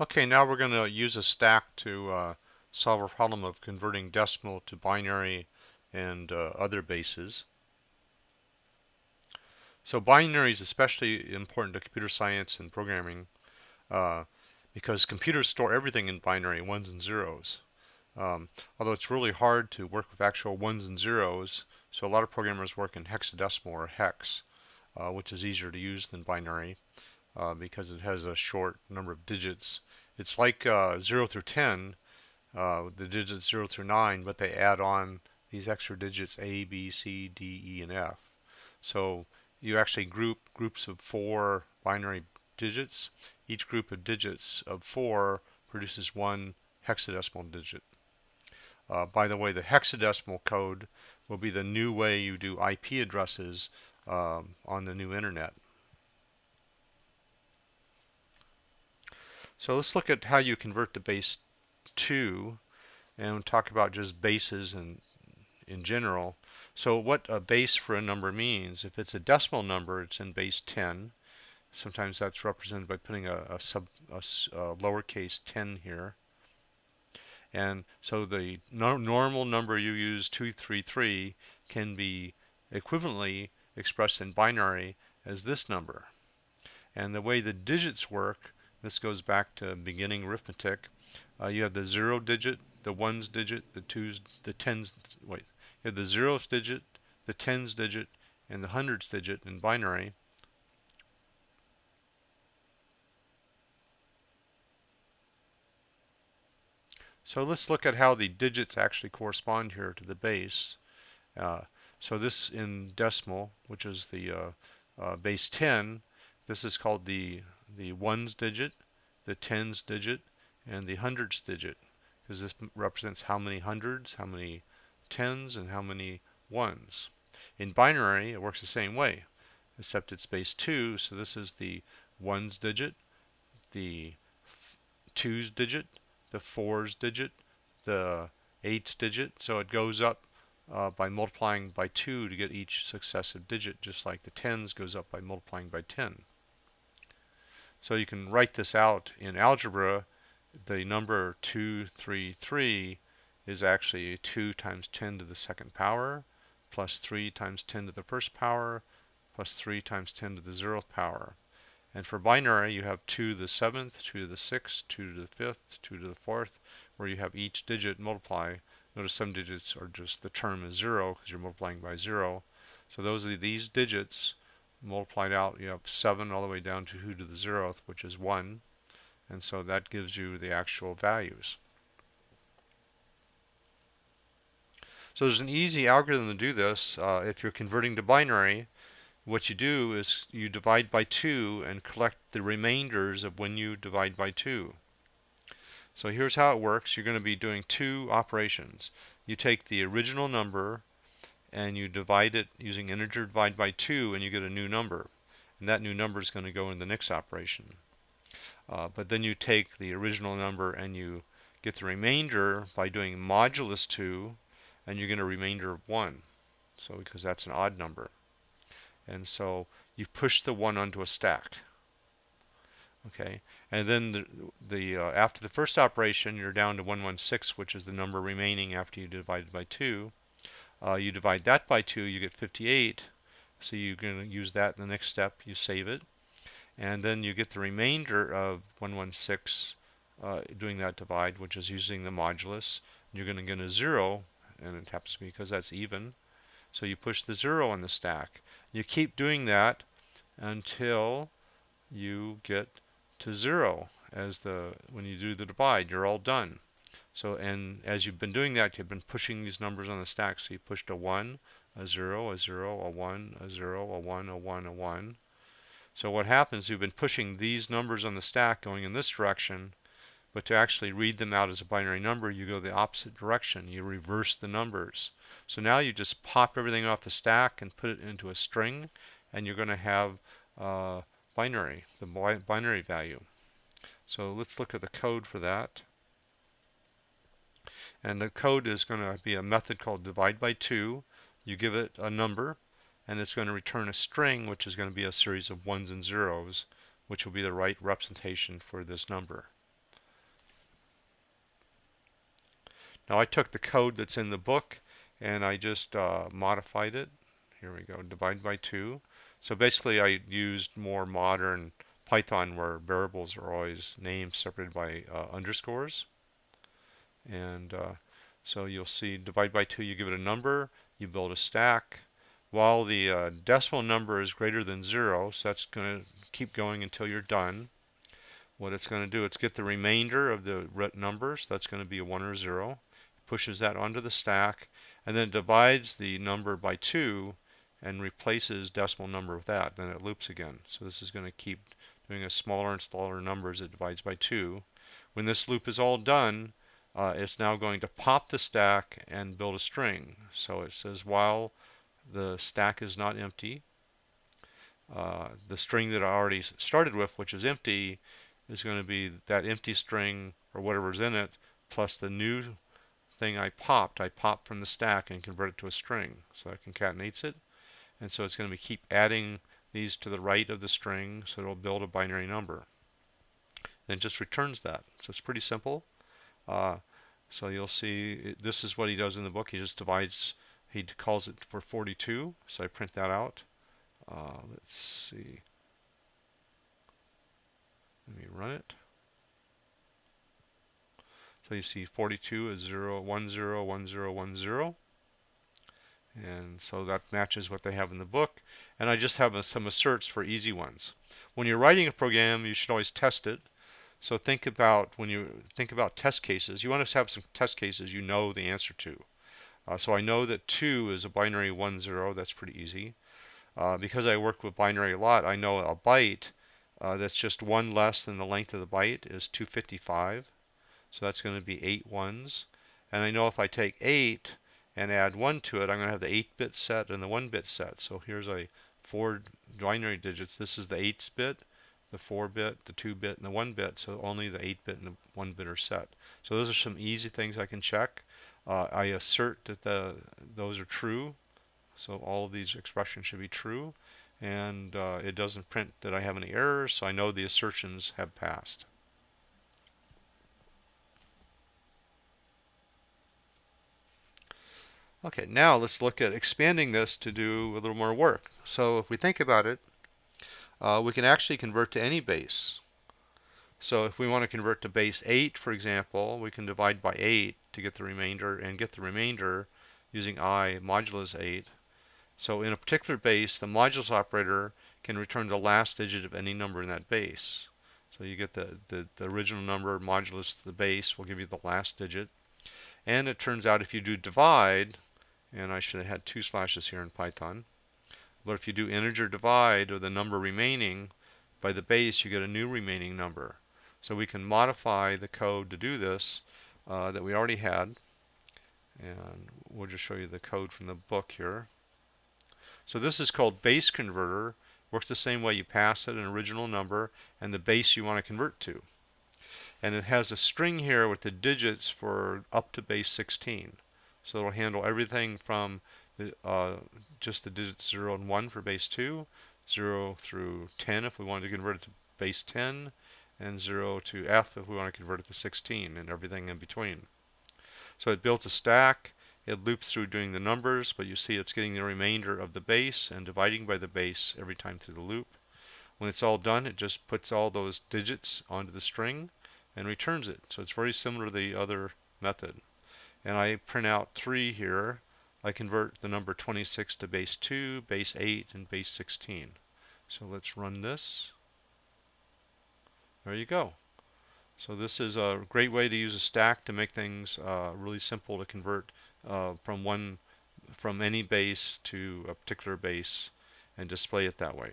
Okay, now we're going to use a stack to uh, solve a problem of converting decimal to binary and uh, other bases. So binary is especially important to computer science and programming uh, because computers store everything in binary, ones and zeros. Um, although it's really hard to work with actual ones and zeros, so a lot of programmers work in hexadecimal or hex, uh, which is easier to use than binary uh, because it has a short number of digits. It's like uh, 0 through 10, uh, the digits 0 through 9, but they add on these extra digits A, B, C, D, E, and F. So you actually group groups of four binary digits. Each group of digits of four produces one hexadecimal digit. Uh, by the way, the hexadecimal code will be the new way you do IP addresses um, on the new internet. So let's look at how you convert to base 2 and talk about just bases and in general. So what a base for a number means, if it's a decimal number, it's in base 10. Sometimes that's represented by putting a, a sub a, a lowercase 10 here. And so the no normal number you use 233 can be equivalently expressed in binary as this number. And the way the digits work this goes back to beginning arithmetic. Uh, you have the zero digit, the ones digit, the twos, the tens. Wait, you have the zeros digit, the tens digit, and the hundreds digit in binary. So let's look at how the digits actually correspond here to the base. Uh, so this in decimal, which is the uh, uh, base 10, this is called the the ones digit, the tens digit, and the hundreds digit, because this represents how many hundreds, how many tens, and how many ones. In binary, it works the same way, except it's base 2, so this is the ones digit, the twos digit, the fours digit, the eights digit, so it goes up uh, by multiplying by 2 to get each successive digit, just like the tens goes up by multiplying by 10. So you can write this out in algebra. The number 233 is actually 2 times 10 to the second power plus 3 times 10 to the first power plus 3 times 10 to the zeroth power. And for binary, you have 2 to the 7th, 2 to the 6th, 2 to the 5th, 2 to the 4th, where you have each digit multiply. Notice some digits are just the term is 0 because you're multiplying by 0. So those are these digits multiplied out, you have 7 all the way down to 2 to the 0th, which is 1. And so that gives you the actual values. So there's an easy algorithm to do this. Uh, if you're converting to binary, what you do is you divide by 2 and collect the remainders of when you divide by 2. So here's how it works. You're going to be doing two operations. You take the original number and you divide it using integer divide by 2 and you get a new number. And that new number is going to go in the next operation. Uh, but then you take the original number and you get the remainder by doing modulus 2 and you get a remainder of 1. So because that's an odd number. And so you push the 1 onto a stack. Okay, and then the, the uh, after the first operation, you're down to 116, which is the number remaining after you divided by 2. Uh, you divide that by 2, you get 58. So you're going to use that in the next step. You save it. And then you get the remainder of 116 uh, doing that divide, which is using the modulus. You're going to get a 0, and it happens because that's even. So you push the 0 on the stack. You keep doing that until you get to 0 as the when you do the divide. You're all done. So, and as you've been doing that, you've been pushing these numbers on the stack. So you pushed a 1, a 0, a 0, a 1, a 0, a 1, a 1, a 1. So what happens, you've been pushing these numbers on the stack going in this direction, but to actually read them out as a binary number, you go the opposite direction. You reverse the numbers. So now you just pop everything off the stack and put it into a string, and you're going to have uh, binary, the binary value. So let's look at the code for that. And the code is going to be a method called divide by 2. You give it a number, and it's going to return a string, which is going to be a series of ones and zeros, which will be the right representation for this number. Now I took the code that's in the book and I just uh, modified it. Here we go, divide by 2. So basically I used more modern Python where variables are always named separated by uh, underscores. And uh, so you'll see divide by 2, you give it a number, you build a stack. While the uh, decimal number is greater than 0, so that's going to keep going until you're done. What it's going to do, it's get the remainder of the numbers. That's going to be a 1 or a 0. Pushes that onto the stack, and then divides the number by 2 and replaces decimal number with that. Then it loops again. So this is going to keep doing a smaller and smaller number as it divides by 2. When this loop is all done, uh, it's now going to pop the stack and build a string. So it says while the stack is not empty, uh, the string that I already started with, which is empty, is going to be that empty string or whatever's in it plus the new thing I popped. I popped from the stack and convert it to a string. So that concatenates it. And so it's going to be keep adding these to the right of the string so it'll build a binary number. And just returns that. So it's pretty simple. Uh, so you'll see this is what he does in the book. He just divides, he calls it for 42. So I print that out. Uh, let's see. Let me run it. So you see 42 is 0, 1, 0, 1, 0, 1, 0. And so that matches what they have in the book. And I just have a, some asserts for easy ones. When you're writing a program, you should always test it. So think about when you think about test cases, you want to have some test cases you know the answer to. Uh, so I know that 2 is a binary 1, 0. That's pretty easy. Uh, because I work with binary a lot, I know a byte uh, that's just one less than the length of the byte is 255. So that's going to be 8 ones. And I know if I take 8 and add 1 to it, I'm going to have the 8-bit set and the 1-bit set. So here's a four binary digits. This is the 8-bit, the 4-bit, the 2-bit, and the 1-bit. So only the 8-bit and the 1-bit are set. So those are some easy things I can check. Uh, I assert that the, those are true. So all of these expressions should be true. And uh, it doesn't print that I have any errors, so I know the assertions have passed. Okay, now let's look at expanding this to do a little more work. So if we think about it, uh, we can actually convert to any base. So if we want to convert to base 8, for example, we can divide by 8 to get the remainder and get the remainder using i modulus 8. So in a particular base, the modulus operator can return the last digit of any number in that base. So you get the, the, the original number modulus the base will give you the last digit. And it turns out if you do divide, and I should have had two slashes here in Python. But if you do integer divide or the number remaining by the base, you get a new remaining number. So we can modify the code to do this uh, that we already had. And we'll just show you the code from the book here. So this is called base converter. Works the same way you pass it an original number and the base you want to convert to. And it has a string here with the digits for up to base 16. So it'll handle everything from uh, just the digits 0 and 1 for base 2, 0 through 10 if we want to convert it to base 10, and 0 to F if we want to convert it to 16, and everything in between. So it builds a stack. It loops through doing the numbers, but you see it's getting the remainder of the base and dividing by the base every time through the loop. When it's all done, it just puts all those digits onto the string and returns it. So it's very similar to the other method and I print out 3 here, I convert the number 26 to base 2, base 8, and base 16. So let's run this. There you go. So this is a great way to use a stack to make things uh, really simple to convert uh, from one from any base to a particular base and display it that way.